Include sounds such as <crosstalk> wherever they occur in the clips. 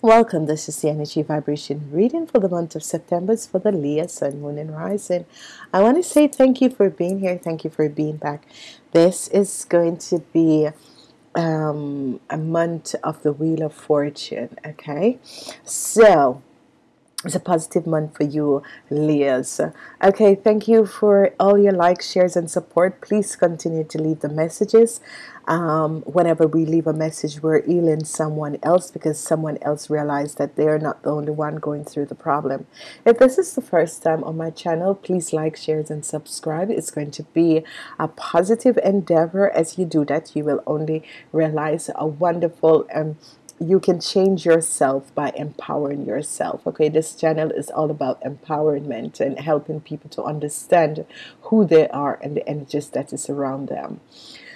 Welcome. This is the energy vibration reading for the month of September. It's for the Leo Sun, Moon, and Rising. I want to say thank you for being here. Thank you for being back. This is going to be um, a month of the Wheel of Fortune. Okay, so it's a positive month for you Leos okay thank you for all your likes shares and support. Please continue to leave the messages. Um, whenever we leave a message we're healing someone else because someone else realized that they're not the only one going through the problem. If this is the first time on my channel please like shares and subscribe. It's going to be a positive endeavor. As you do that you will only realize a wonderful and um, you can change yourself by empowering yourself okay? This channel is all about empowerment and helping people to understand who they are and the energies that is around them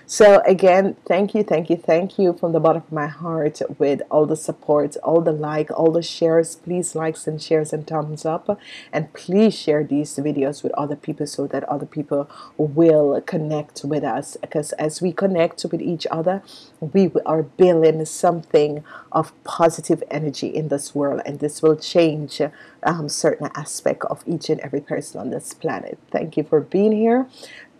so again thank you thank you thank you from the bottom of my heart with all the support all the like all the shares. Please likes and shares and thumbs up. And please share these videos with other people so that other people will connect with us. Because as we connect with each other we are building something of positive energy in this world. And this will change um, certain aspect of each and every person on this planet. Thank you for being here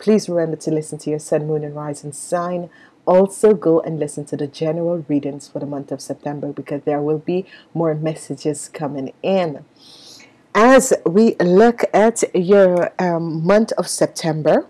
Please remember to listen to your Sun, Moon, and Rising sign. Also, go and listen to the general readings for the month of September because there will be more messages coming in. As we look at your um, month of September,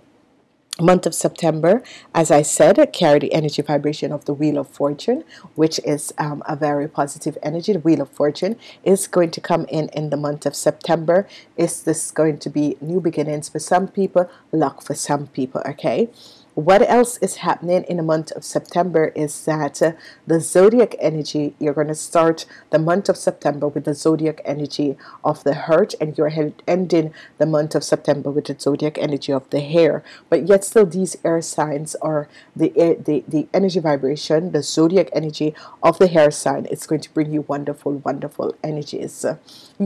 month of September as I said carry the energy vibration of the wheel of fortune which is um, a very positive energy. The wheel of fortune is going to come in in the month of September. Is this going to be new beginnings for some people? Luck for some people okay what else is happening in the month of September is that uh, the zodiac energy you're going to start the month of September with the zodiac energy of the heart and you're ending the month of September with the zodiac energy of the hair. But yet still these air signs are the the, the energy vibration the zodiac energy of the air sign. It's going to bring you wonderful wonderful energies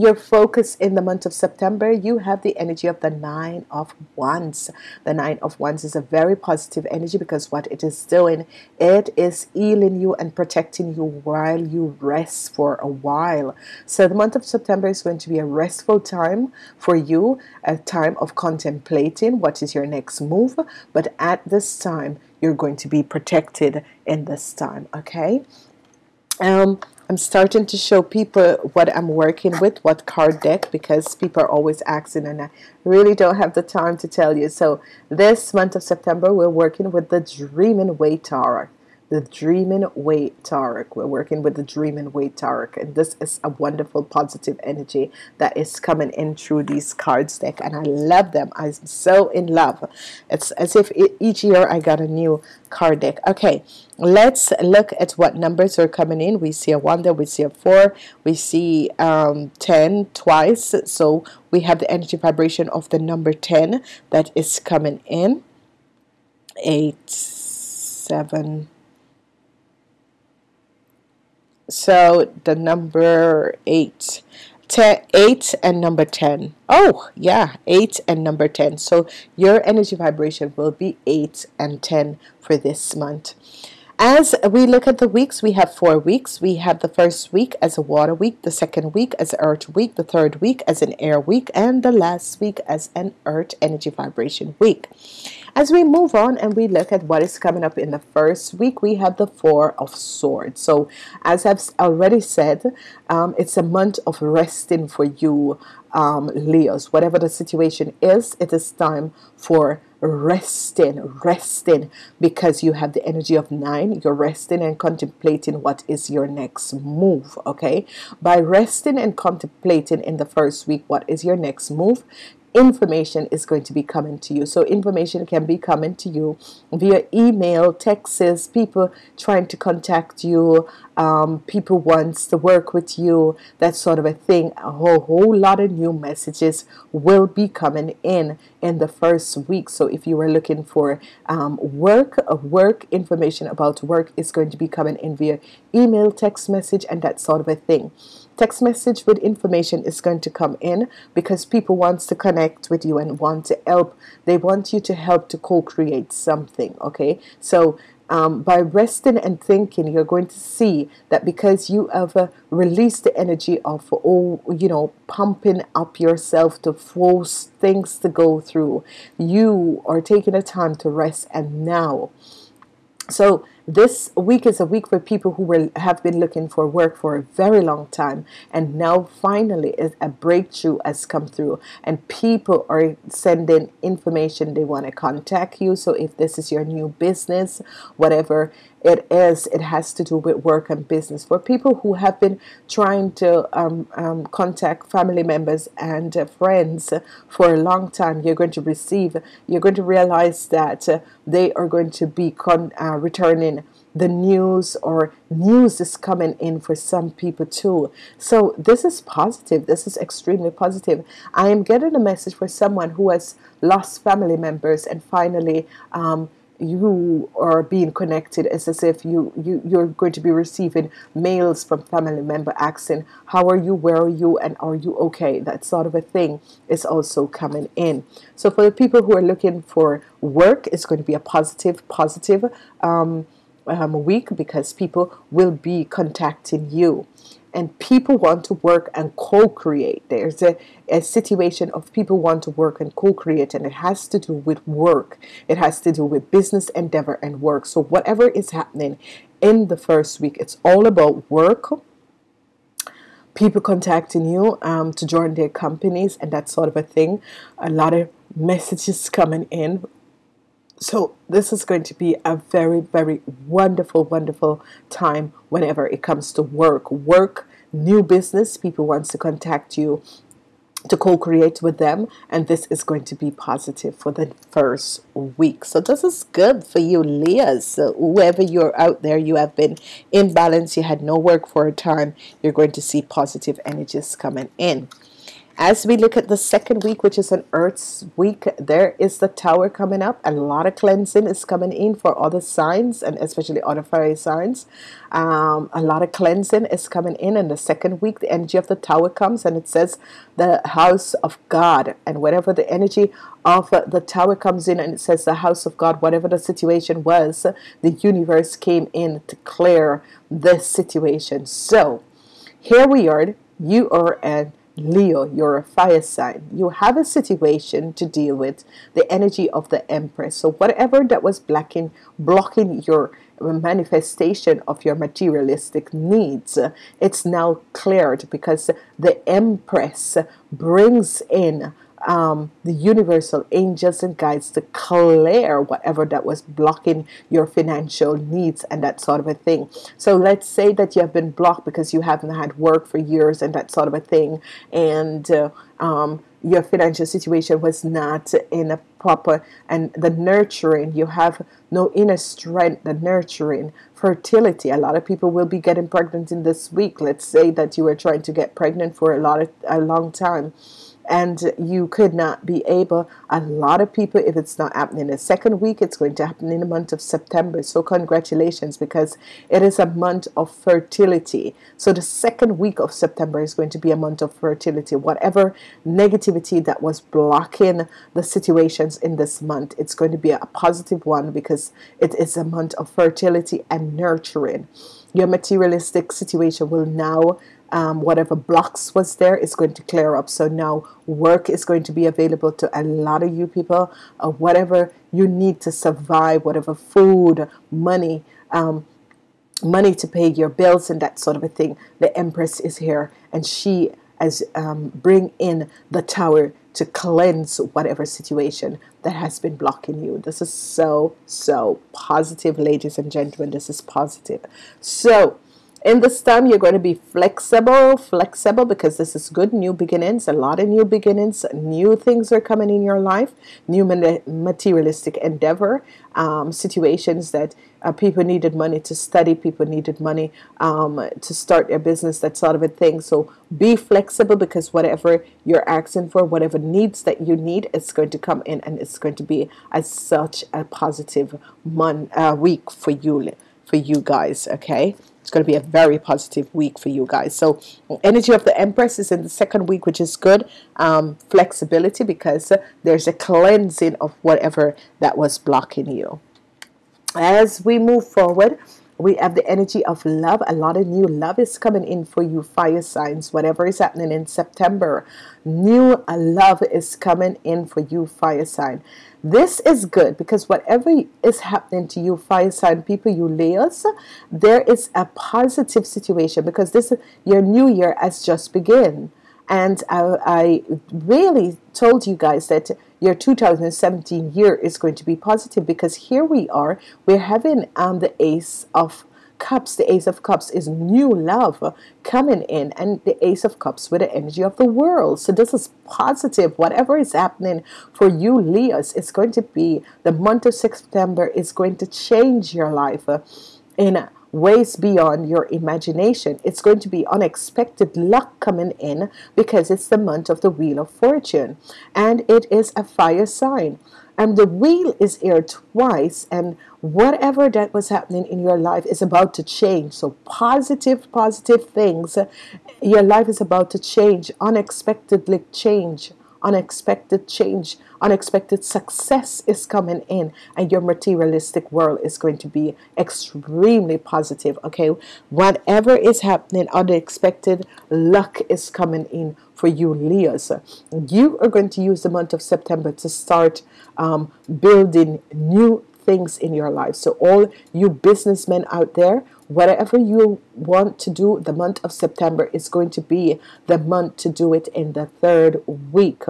your focus in the month of September you have the energy of the nine of wands. The nine of wands is a very positive energy because what it is doing it is healing you and protecting you while you rest for a while. So the month of September is going to be a restful time for you a time of contemplating what is your next move. But at this time you're going to be protected in this time okay? Um, I'm starting to show people what I'm working with, what card deck, because people are always asking, and I really don't have the time to tell you. So, this month of September, we're working with the Dreaming Way Tarot the Dreaming Way Tarot. We're working with the Dreaming Way Tarot, and this is a wonderful positive energy that is coming in through these cards deck, and I love them. I'm so in love. It's as if each year I got a new card deck. Okay, let's look at what numbers are coming in. We see a one there, we see a four, we see um, 10 twice. So we have the energy vibration of the number 10 that is coming in. Eight, seven, so the number eight. 8 and number 10 oh yeah 8 and number 10 so your energy vibration will be 8 and 10 for this month. As we look at the weeks we have four weeks. We have the first week as a water week the second week as earth week the third week as an air week and the last week as an earth energy vibration week as we move on and we look at what is coming up in the first week, we have the Four of Swords. So, as I've already said, um, it's a month of resting for you, um, Leos. Whatever the situation is, it is time for resting, resting, because you have the energy of nine. You're resting and contemplating what is your next move. Okay, by resting and contemplating in the first week, what is your next move? Information is going to be coming to you. So information can be coming to you via email, texts, people trying to contact you, um, people wants to work with you, that sort of a thing. A whole, whole lot of new messages will be coming in in the first week. So if you are looking for um, work, work information about work is going to be coming in via email text message and that sort of a thing text message with information is going to come in because people wants to connect with you and want to help. They want you to help to co-create something okay? So um, by resting and thinking you're going to see that because you have uh, released the energy of all you know pumping up yourself to force things to go through you are taking a time to rest and now. So this week is a week for people who will have been looking for work for a very long time and now finally a breakthrough has come through and people are sending information they want to contact you. So if this is your new business whatever it is it has to do with work and business. For people who have been trying to um, um, contact family members and uh, friends for a long time you're going to receive you're going to realize that uh, they are going to be uh, returning the news or news is coming in for some people too. So this is positive. This is extremely positive. I am getting a message for someone who has lost family members and finally um, you are being connected. It's as if you, you you're going to be receiving mails from family member asking how are you? Where are you? And are you okay? That sort of a thing is also coming in. So for the people who are looking for work it's going to be a positive positive um, um, week because people will be contacting you and people want to work and co-create. There's a, a situation of people want to work and co-create and it has to do with work. It has to do with business endeavor and work. So whatever is happening in the first week it's all about work people contacting you um, to join their companies and that sort of a thing. A lot of messages coming in so this is going to be a very very wonderful wonderful time whenever it comes to work. Work new business people wants to contact you to co-create with them and this is going to be positive for the first week. So this is good for you Leos so whoever you're out there you have been in balance you had no work for a time you're going to see positive energies coming in as we look at the second week, which is an Earth's week, there is the Tower coming up. A lot of cleansing is coming in for other signs and especially other fiery signs. Um, a lot of cleansing is coming in. In the second week, the energy of the Tower comes and it says the house of God. And whatever the energy of the Tower comes in and it says the house of God, whatever the situation was, the universe came in to clear this situation. So here we are. You are an Leo, you're a fire sign. You have a situation to deal with, the energy of the Empress. So whatever that was blocking, blocking your manifestation of your materialistic needs, it's now cleared because the Empress brings in um, the universal angels and guides to clear whatever that was blocking your financial needs and that sort of a thing. So let's say that you have been blocked because you haven't had work for years and that sort of a thing, and uh, um, your financial situation was not in a proper and the nurturing you have no inner strength the nurturing fertility. A lot of people will be getting pregnant in this week. Let's say that you were trying to get pregnant for a lot of a long time and you could not be able a lot of people if it's not happening in the second week it's going to happen in the month of September. So congratulations because it is a month of fertility. So the second week of September is going to be a month of fertility. Whatever negativity that was blocking the situations in this month it's going to be a positive one because it is a month of fertility and nurturing. Your materialistic situation will now um, whatever blocks was there is going to clear up. So now work is going to be available to a lot of you people uh, whatever you need to survive whatever food money um, money to pay your bills and that sort of a thing. The empress is here and she as um, bring in the tower to cleanse whatever situation that has been blocking you. This is so so positive ladies and gentlemen. This is positive. So in this time you're going to be flexible flexible because this is good new beginnings a lot of new beginnings new things are coming in your life new materialistic endeavor um, situations that uh, people needed money to study people needed money um, to start their business that sort of a thing. So be flexible because whatever you're asking for whatever needs that you need it's going to come in and it's going to be as such a positive month uh, week for you for you guys okay it's going to be a very positive week for you guys. So energy of the empress is in the second week which is good. Um, flexibility because there's a cleansing of whatever that was blocking you. As we move forward we have the energy of love. A lot of new love is coming in for you. Fire signs whatever is happening in September. New uh, love is coming in for you. Fire sign. This is good because whatever is happening to you fire sign people you Leos there is a positive situation because this your new year has just begun. And I, I really told you guys that your 2017 year is going to be positive because here we are we're having um, the ace of cups. The ace of cups is new love coming in and the ace of cups with the energy of the world. So this is positive. Whatever is happening for you Leos it's going to be the month of September is going to change your life in ways beyond your imagination. It's going to be unexpected luck coming in because it's the month of the Wheel of Fortune and it is a fire sign. And the wheel is here twice, and whatever that was happening in your life is about to change. So, positive, positive things. Your life is about to change, unexpectedly change unexpected change, unexpected success is coming in, and your materialistic world is going to be extremely positive. Okay, whatever is happening, unexpected luck is coming in for you, Leos. You are going to use the month of September to start um, building new things in your life. So, all you businessmen out there, whatever you want to do, the month of September is going to be the month to do it in the third week.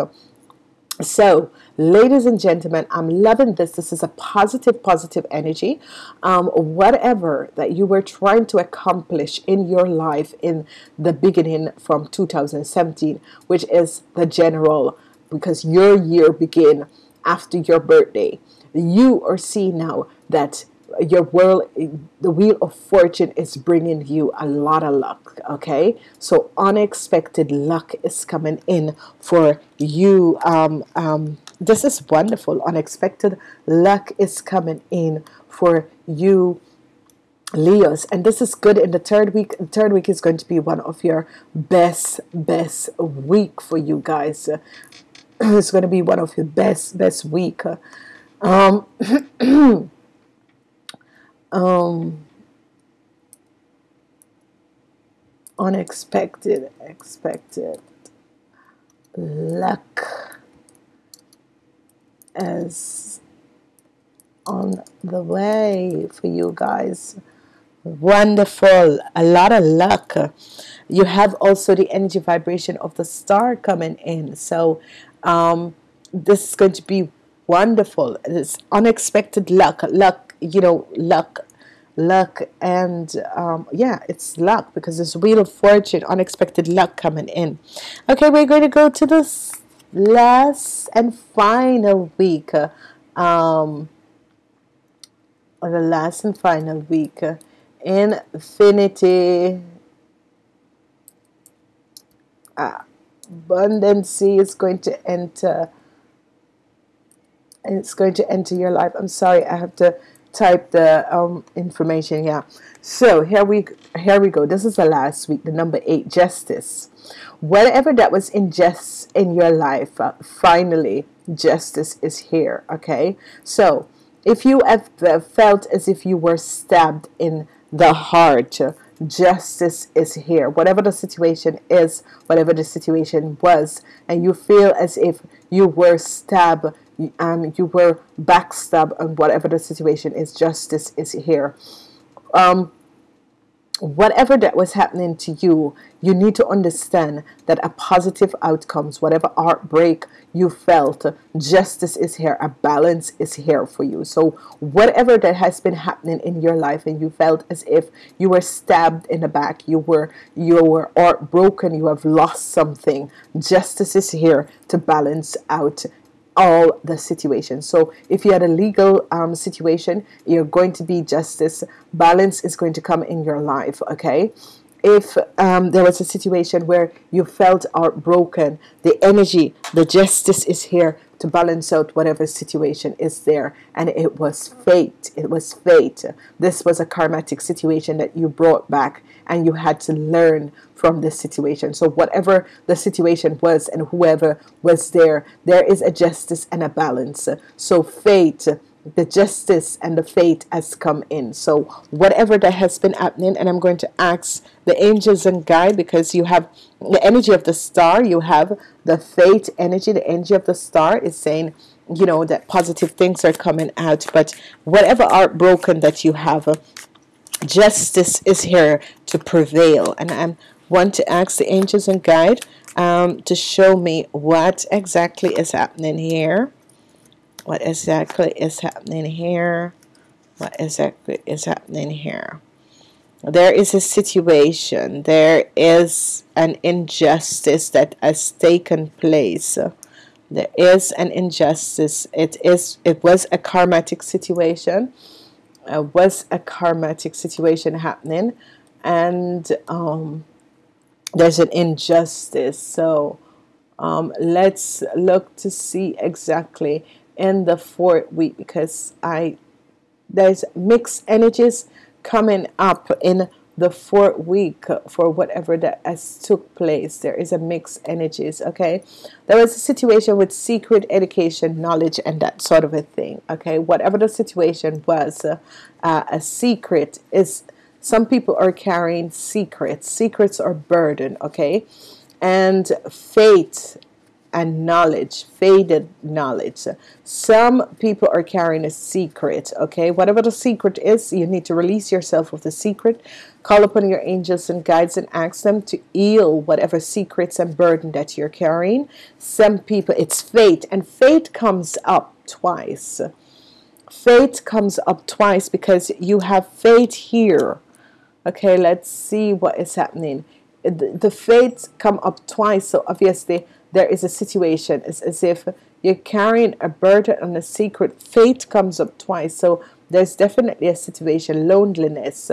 So, ladies and gentlemen, I'm loving this. This is a positive, positive energy. Um, whatever that you were trying to accomplish in your life in the beginning from 2017, which is the general, because your year begin after your birthday you are seeing now that your world the wheel of fortune is bringing you a lot of luck okay? So unexpected luck is coming in for you um, um, this is wonderful. Unexpected luck is coming in for you Leos. And this is good. In the third week the third week is going to be one of your best best week for you guys. <clears throat> It's going to be one of your best best week. Um, <clears throat> um, unexpected, expected luck is on the way for you guys. Wonderful, a lot of luck. You have also the energy vibration of the star coming in, so um, this is going to be wonderful it's unexpected luck luck you know luck luck and um, yeah it's luck because there's wheel of fortune unexpected luck coming in okay we're going to go to this last and final week um, or the last and final week infinity uh, abundance is going to enter it's going to enter your life. I'm sorry, I have to type the um, information. Yeah. So here we here we go. This is the last week, the number eight, justice. Whatever that was injustice in your life, uh, finally justice is here. Okay. So if you have felt as if you were stabbed in the heart, justice is here. Whatever the situation is, whatever the situation was, and you feel as if you were stabbed um, you were backstabbed and whatever the situation is justice is here. Um, whatever that was happening to you you need to understand that a positive outcomes whatever heartbreak you felt justice is here a balance is here for you. So whatever that has been happening in your life and you felt as if you were stabbed in the back you were you were heartbroken you have lost something justice is here to balance out all the situations. So if you had a legal um, situation, you're going to be justice. Balance is going to come in your life. Okay. If um, there was a situation where you felt heartbroken, the energy, the justice is here to balance out whatever situation is there and it was fate it was fate this was a karmatic situation that you brought back and you had to learn from this situation so whatever the situation was and whoever was there there is a justice and a balance so fate the justice and the fate has come in. So whatever that has been happening, and I'm going to ask the angels and guide because you have the energy of the star, you have the fate energy, the energy of the star is saying, you know, that positive things are coming out. But whatever are broken that you have, justice is here to prevail. And I want to ask the angels and guide um, to show me what exactly is happening here. What exactly is happening here? What exactly is happening here? There is a situation. There is an injustice that has taken place. There is an injustice. It is it was a karmatic situation. Uh, was a karmatic situation happening. And um, there's an injustice. So um, let's look to see exactly in the fourth week because I there's mixed energies coming up in the fourth week for whatever that has took place. There is a mixed energies okay? There was a situation with secret education knowledge and that sort of a thing okay? Whatever the situation was uh, uh, a secret is some people are carrying secrets secrets are burden okay and faith and knowledge, faded knowledge. Some people are carrying a secret, okay? Whatever the secret is, you need to release yourself of the secret. Call upon your angels and guides and ask them to heal whatever secrets and burden that you're carrying. Some people, it's fate, and fate comes up twice. Fate comes up twice because you have fate here. Okay, let's see what is happening. The, fates come up twice, so obviously there is a situation. It's as if you're carrying a burden and a secret. Fate comes up twice. So there's definitely a situation, loneliness,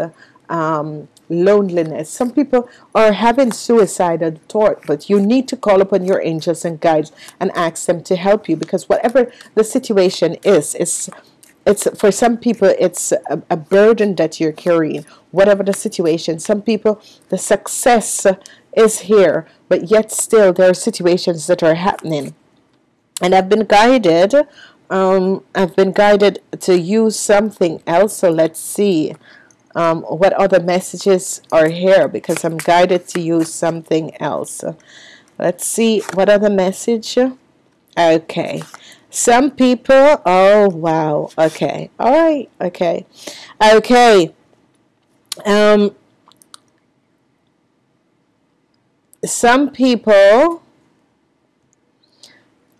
um, loneliness. Some people are having suicidal thought, but you need to call upon your angels and guides and ask them to help you because whatever the situation is, it's it's for some people it's a, a burden that you're carrying whatever the situation some people the success is here, but yet still there are situations that are happening. And I've been guided, um, I've been guided to use something else. So let's see um, what other messages are here because I'm guided to use something else. Let's see what other message. Okay. Some people, oh wow, okay, all right, okay, okay. Um, some people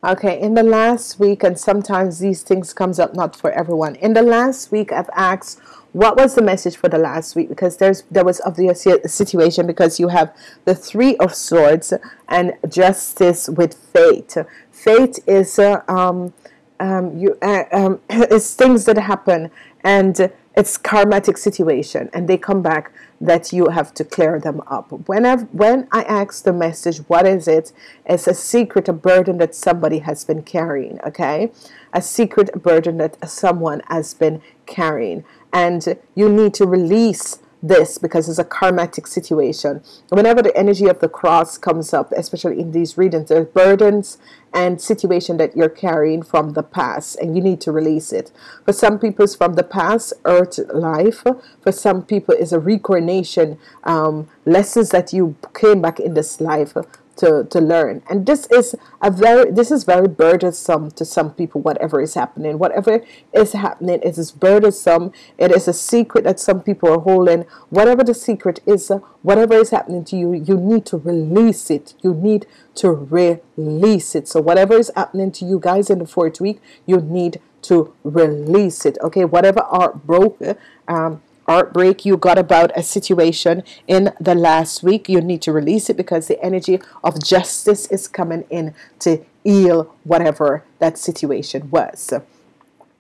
okay in the last week and sometimes these things comes up not for everyone in the last week I've asked what was the message for the last week? Because there's there was obviously a situation because you have the three of swords and justice with fate. Fate is uh, um, um, you uh, um, <coughs> it's things that happen and it's karmatic situation and they come back that you have to clear them up. Whenever when I ask the message what is it? It's a secret a burden that somebody has been carrying okay? A secret burden that someone has been carrying and you need to release this because it's a karmatic situation. Whenever the energy of the cross comes up, especially in these readings, there's burdens and situation that you're carrying from the past and you need to release it. For some people, it's from the past earth life. For some people, it's a reincarnation um, lessons that you came back in this life to, to learn. And this is a very this is very burdensome to some people whatever is happening. Whatever is happening it is burdensome. It is a secret that some people are holding. Whatever the secret is whatever is happening to you you need to release it. You need to release it. So whatever is happening to you guys in the fourth week you need to release it. Okay? Whatever are broke um, heartbreak you got about a situation in the last week. You need to release it because the energy of justice is coming in to heal whatever that situation was.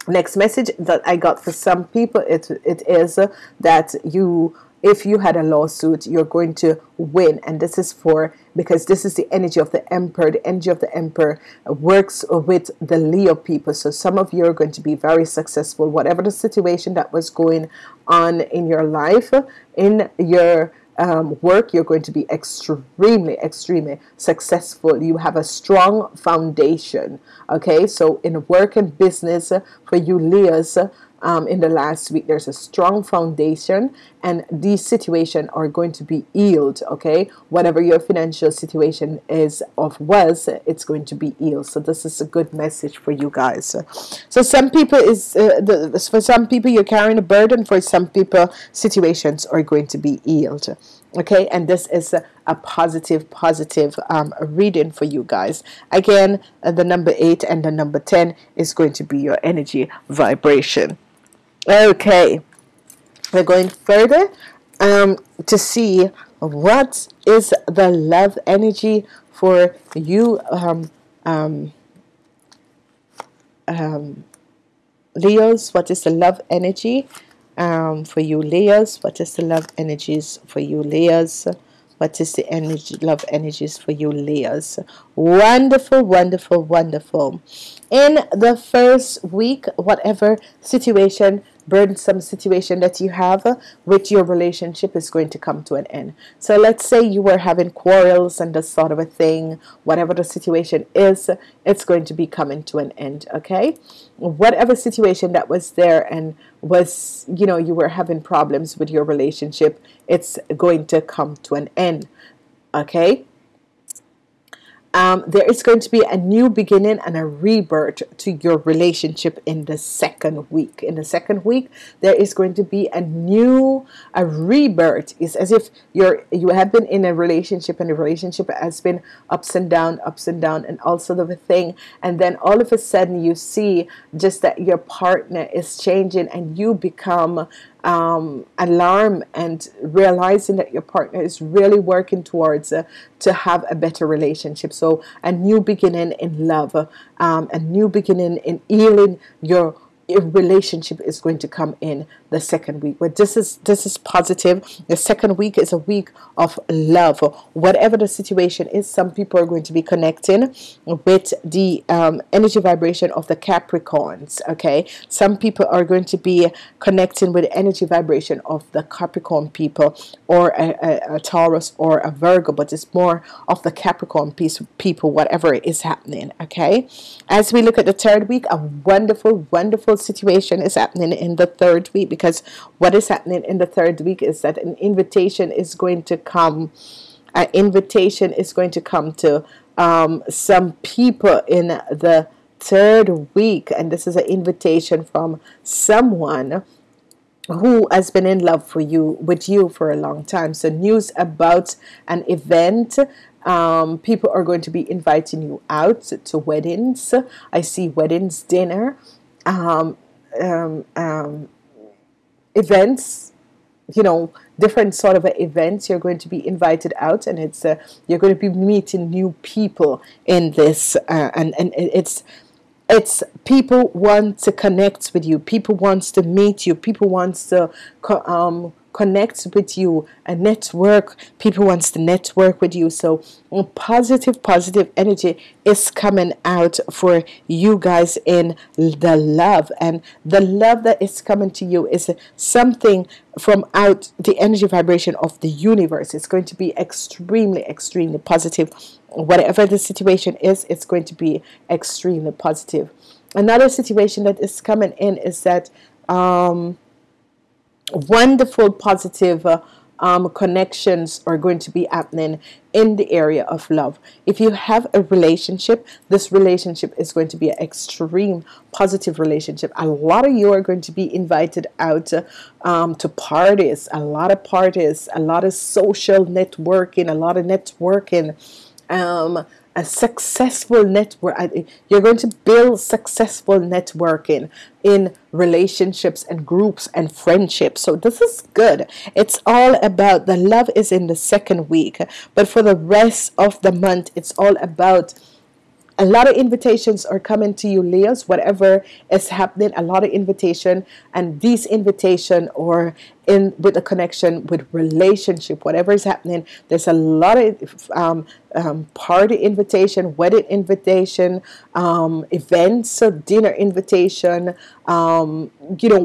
Next message that I got for some people it, it is that you if you had a lawsuit you're going to win and this is for because this is the energy of the emperor the energy of the emperor works with the leo people so some of you are going to be very successful whatever the situation that was going on in your life in your um, work, you're going to be extremely, extremely successful. You have a strong foundation. Okay, so in work and business for you, Leos, um, in the last week. There's a strong foundation, and these situations are going to be healed. Okay, whatever your financial situation is of was, it's going to be healed. So this is a good message for you guys. So some people is uh, the, for some people you're carrying a burden. For some people, situations are going to be healed okay and this is a, a positive positive um, reading for you guys again uh, the number 8 and the number 10 is going to be your energy vibration Okay, we're going further um, to see what is the love energy for you, um, um, um, Leos. What is the love energy um, for you, Leos? What is the love energies for you, Leos? What is the energy, love energies for you, Leos? Wonderful, wonderful, wonderful. In the first week, whatever situation burdensome situation that you have uh, with your relationship is going to come to an end. So let's say you were having quarrels and this sort of a thing, whatever the situation is, it's going to be coming to an end, okay? Whatever situation that was there and was, you know, you were having problems with your relationship, it's going to come to an end, okay? Um, there is going to be a new beginning and a rebirth to your relationship in the second week. In the second week, there is going to be a new a rebirth. It's as if you're you have been in a relationship and the relationship has been ups and down, ups and down, and all sort of a thing. And then all of a sudden, you see just that your partner is changing, and you become um, alarm and realizing that your partner is really working towards uh, to have a better relationship. So a new beginning in love, um, a new beginning in healing your relationship is going to come in the second week. But this is this is positive. The second week is a week of love. Whatever the situation is some people are going to be connecting with the um, energy vibration of the Capricorns okay? Some people are going to be connecting with energy vibration of the Capricorn people or a, a, a Taurus or a Virgo but it's more of the Capricorn piece people whatever is happening okay? As we look at the third week a wonderful wonderful situation is happening in the third week because because what is happening in the third week is that an invitation is going to come an invitation is going to come to um, some people in the third week. And this is an invitation from someone who has been in love for you with you for a long time. So news about an event um, people are going to be inviting you out to weddings. I see weddings dinner. Um, um, um events you know different sort of events you're going to be invited out and it's uh, you're going to be meeting new people in this uh, and and it's it's people want to connect with you people wants to meet you people wants to um, connect with you a network. People wants to network with you. So positive positive energy is coming out for you guys in the love. And the love that is coming to you is something from out the energy vibration of the universe. It's going to be extremely extremely positive. Whatever the situation is it's going to be extremely positive. Another situation that is coming in is that um, wonderful positive uh, um, connections are going to be happening in the area of love. If you have a relationship, this relationship is going to be an extreme positive relationship. A lot of you are going to be invited out um, to parties, a lot of parties, a lot of social networking, a lot of networking. Um, a successful network you're going to build successful networking in relationships and groups and friendships. So this is good. It's all about the love is in the second week but for the rest of the month it's all about a lot of invitations are coming to you Leos whatever is happening a lot of invitation and these invitation or in with the connection with relationship whatever is happening there's a lot of um, um, party invitation, wedding invitation, um, events, so dinner invitation, um, you know,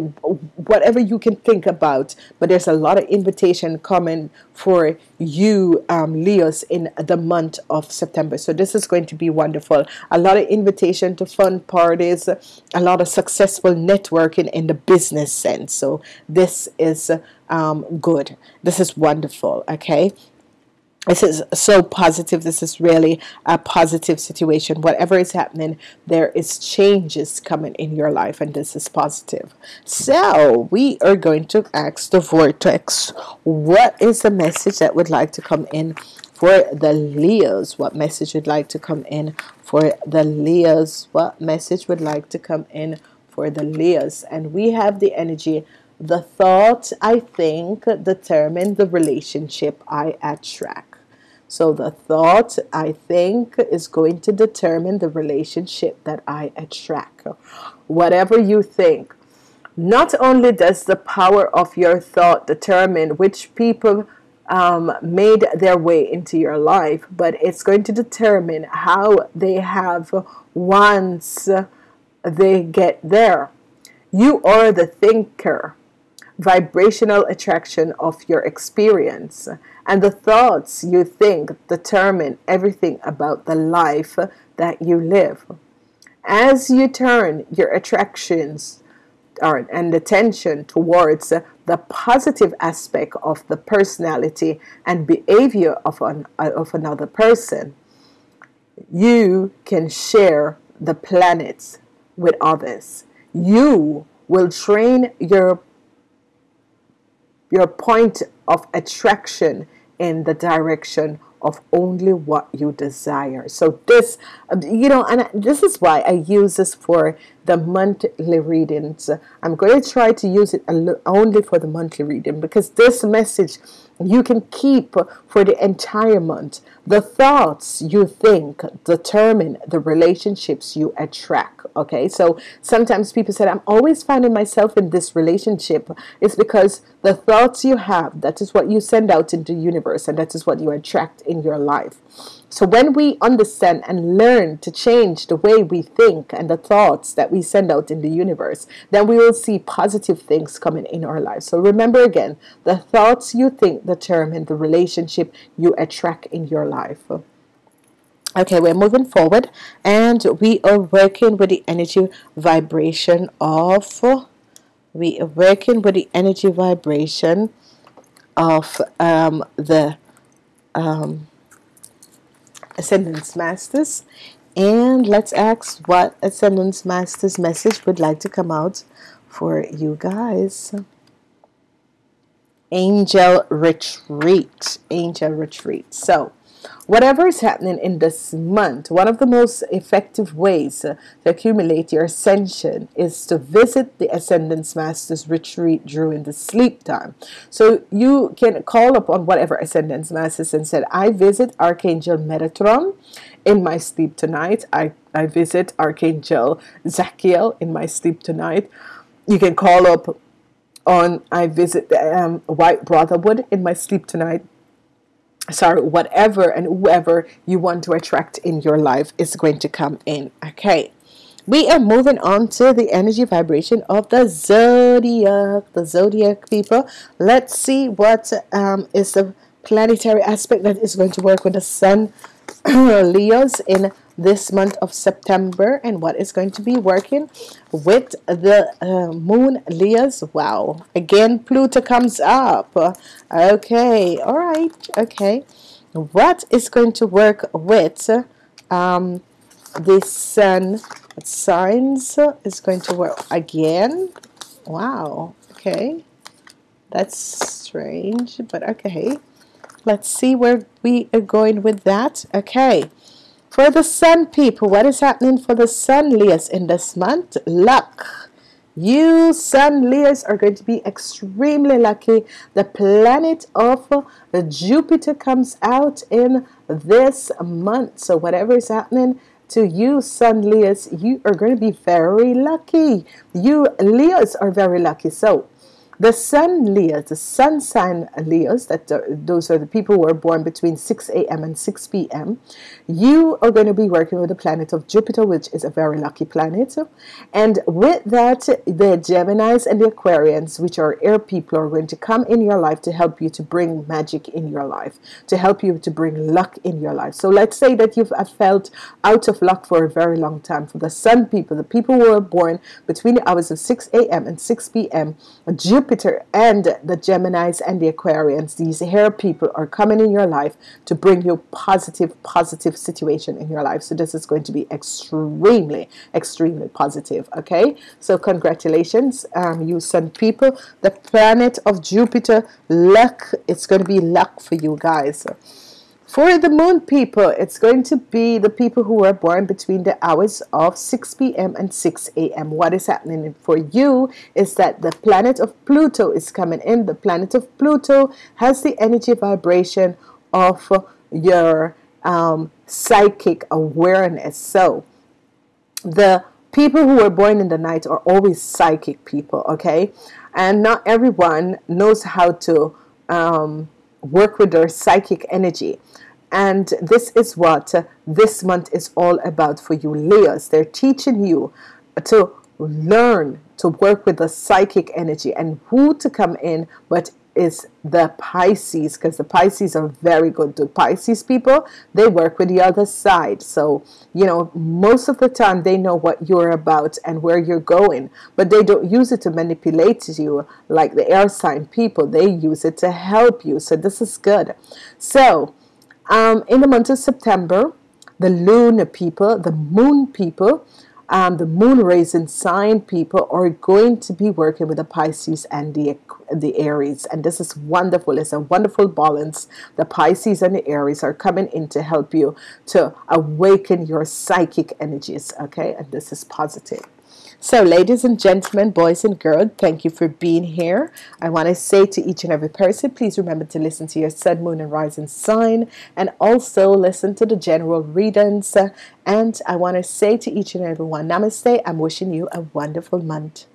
whatever you can think about. But there's a lot of invitation coming for you, um, Leos, in the month of September. So this is going to be wonderful. A lot of invitation to fun parties, a lot of successful networking in the business sense. So this is um, good. This is wonderful. Okay? This is so positive. This is really a positive situation. Whatever is happening there is changes coming in your life and this is positive. So we are going to ask the vortex. What is the message that would like to come in for the Leos? What message would like to come in for the Leos? What message would like to come in for the Leos? And we have the energy the thought I think determine the relationship I attract so the thought, I think, is going to determine the relationship that I attract. Whatever you think. Not only does the power of your thought determine which people um, made their way into your life, but it's going to determine how they have once they get there. You are the thinker, vibrational attraction of your experience and the thoughts you think determine everything about the life that you live. As you turn your attractions or, and attention towards the positive aspect of the personality and behavior of, an, of another person, you can share the planets with others. You will train your your point of attraction in the direction of only what you desire. So this, um, you know, and this is why I use this for the monthly readings. I'm going to try to use it only for the monthly reading because this message you can keep for the entire month. The thoughts you think determine the relationships you attract. Okay, so sometimes people said, I'm always finding myself in this relationship. It's because the thoughts you have, that is what you send out into the universe, and that is what you attract in your life. So when we understand and learn to change the way we think and the thoughts that we send out in the universe, then we will see positive things coming in our lives. So remember again, the thoughts you think determine the relationship you attract in your life. Okay, we're moving forward and we are working with the energy vibration of we are working with the energy vibration of um, the um, Ascendance Masters and let's ask what Ascendance Masters message would like to come out for you guys. Angel Retreat. Angel Retreat. So, Whatever is happening in this month, one of the most effective ways to accumulate your ascension is to visit the Ascendance Masters retreat during the sleep time. So you can call upon whatever Ascendance Masters and said, I visit Archangel Metatron in my sleep tonight. I, I visit Archangel Zachiel in my sleep tonight. You can call up on I visit um, White Brotherhood in my sleep tonight sorry whatever and whoever you want to attract in your life is going to come in okay? We are moving on to the energy vibration of the zodiac the zodiac people. Let's see what um, is the planetary aspect that is going to work with the sun <clears throat> leos in this month of September and what is going to be working with the uh, moon Leos wow. Again Pluto comes up. Okay. All right. Okay. What is going to work with um, the sun signs is going to work again. Wow. Okay. That's strange but okay. Let's see where we are going with that. Okay for the Sun people, what is happening for the Sun Leos in this month? Luck. You Sun Leos are going to be extremely lucky. The planet of Jupiter comes out in this month. So whatever is happening to you Sun Leos, you are going to be very lucky. You Leos are very lucky. So the sun Leos, the sun sign Leos, that those are the people who are born between 6 a.m. and 6 p.m. You are going to be working with the planet of Jupiter, which is a very lucky planet. And with that, the Geminis and the Aquarians, which are air people, are going to come in your life to help you to bring magic in your life, to help you to bring luck in your life. So let's say that you've felt out of luck for a very long time. For the sun people, the people who are born between the hours of 6 a.m. and 6 p.m., Jupiter and the Geminis and the Aquarians, these hair people are coming in your life to bring you positive, positive situation in your life. So this is going to be extremely, extremely positive. Okay, so congratulations, um, you sun people. The planet of Jupiter, luck. It's going to be luck for you guys. For the moon people, it's going to be the people who are born between the hours of 6 p.m. and 6 a.m. What is happening for you is that the planet of Pluto is coming in. The planet of Pluto has the energy vibration of your um, psychic awareness. So, the people who are born in the night are always psychic people, okay? And not everyone knows how to um, work with their psychic energy. And this is what this month is all about for you, Leos. They're teaching you to learn to work with the psychic energy and who to come in, but is the Pisces because the Pisces are very good. The Pisces people they work with the other side, so you know most of the time they know what you're about and where you're going, but they don't use it to manipulate you like the air sign people. They use it to help you. So this is good. So um, in the month of September, the lunar people, the moon people, um, the moon raising sign people are going to be working with the Pisces and the the Aries. And this is wonderful. It's a wonderful balance. The Pisces and the Aries are coming in to help you to awaken your psychic energies okay? And this is positive so ladies and gentlemen, boys and girls, thank you for being here. I want to say to each and every person, please remember to listen to your sun, moon and rising sign and also listen to the general readings. And I want to say to each and every one, namaste. I'm wishing you a wonderful month.